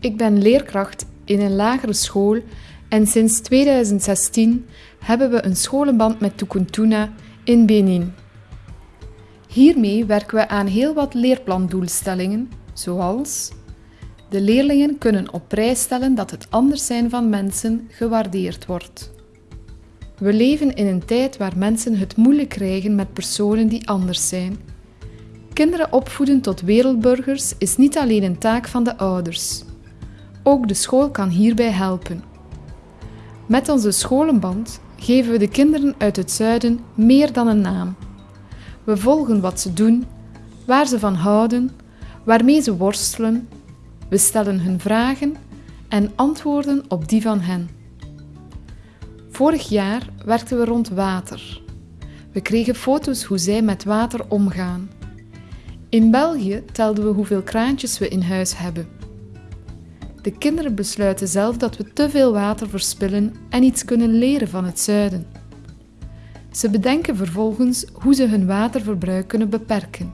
Ik ben leerkracht in een lagere school en sinds 2016 hebben we een scholenband met Tukuntuna in Benin. Hiermee werken we aan heel wat leerplandoelstellingen, zoals de leerlingen kunnen op prijs stellen dat het anders zijn van mensen gewaardeerd wordt. We leven in een tijd waar mensen het moeilijk krijgen met personen die anders zijn. Kinderen opvoeden tot wereldburgers is niet alleen een taak van de ouders. Ook de school kan hierbij helpen. Met onze scholenband geven we de kinderen uit het zuiden meer dan een naam. We volgen wat ze doen, waar ze van houden, waarmee ze worstelen. We stellen hun vragen en antwoorden op die van hen. Vorig jaar werkten we rond water. We kregen foto's hoe zij met water omgaan. In België telden we hoeveel kraantjes we in huis hebben. De kinderen besluiten zelf dat we te veel water verspillen en iets kunnen leren van het zuiden. Ze bedenken vervolgens hoe ze hun waterverbruik kunnen beperken.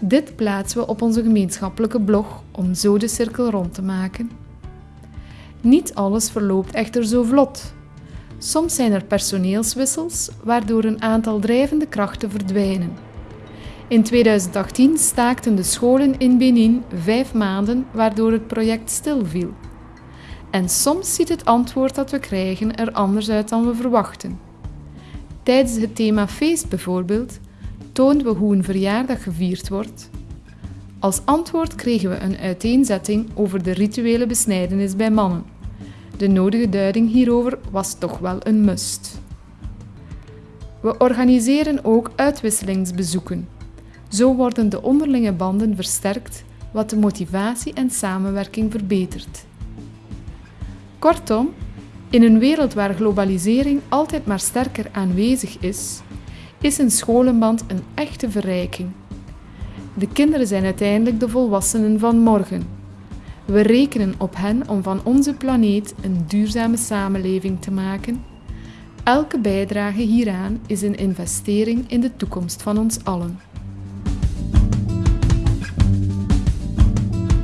Dit plaatsen we op onze gemeenschappelijke blog om zo de cirkel rond te maken. Niet alles verloopt echter zo vlot. Soms zijn er personeelswissels, waardoor een aantal drijvende krachten verdwijnen. In 2018 staakten de scholen in Benin vijf maanden, waardoor het project stilviel. En soms ziet het antwoord dat we krijgen er anders uit dan we verwachten. Tijdens het thema feest bijvoorbeeld toonden we hoe een verjaardag gevierd wordt. Als antwoord kregen we een uiteenzetting over de rituele besnijdenis bij mannen. De nodige duiding hierover was toch wel een must. We organiseren ook uitwisselingsbezoeken. Zo worden de onderlinge banden versterkt, wat de motivatie en samenwerking verbetert. Kortom, in een wereld waar globalisering altijd maar sterker aanwezig is, is een scholenband een echte verrijking. De kinderen zijn uiteindelijk de volwassenen van morgen. We rekenen op hen om van onze planeet een duurzame samenleving te maken. Elke bijdrage hieraan is een investering in de toekomst van ons allen.